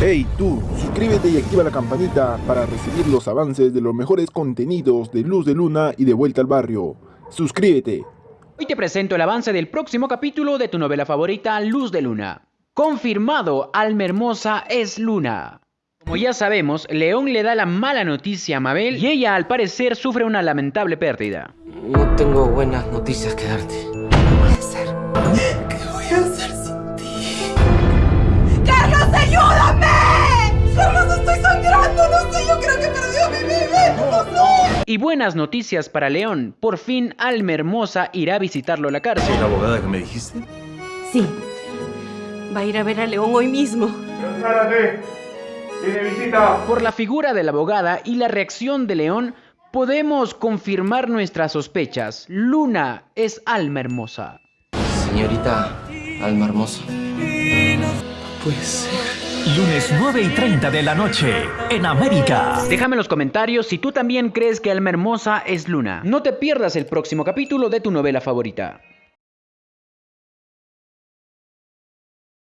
Hey tú, suscríbete y activa la campanita para recibir los avances de los mejores contenidos de Luz de Luna y de Vuelta al Barrio. Suscríbete. Hoy te presento el avance del próximo capítulo de tu novela favorita, Luz de Luna. Confirmado, Alma Hermosa es Luna. Como ya sabemos, León le da la mala noticia a Mabel y ella al parecer sufre una lamentable pérdida. No tengo buenas noticias que darte. Y buenas noticias para León. Por fin Alma Hermosa irá a visitarlo a la cárcel. ¿La abogada que me dijiste? Sí. Va a ir a ver a León hoy mismo. ¡Tiene visita! Por la figura de la abogada y la reacción de León, podemos confirmar nuestras sospechas. Luna es Alma Hermosa. Señorita Alma Hermosa. Puede ser. Lunes 9 y 30 de la noche, en América. Déjame en los comentarios si tú también crees que Alma Hermosa es Luna. No te pierdas el próximo capítulo de tu novela favorita.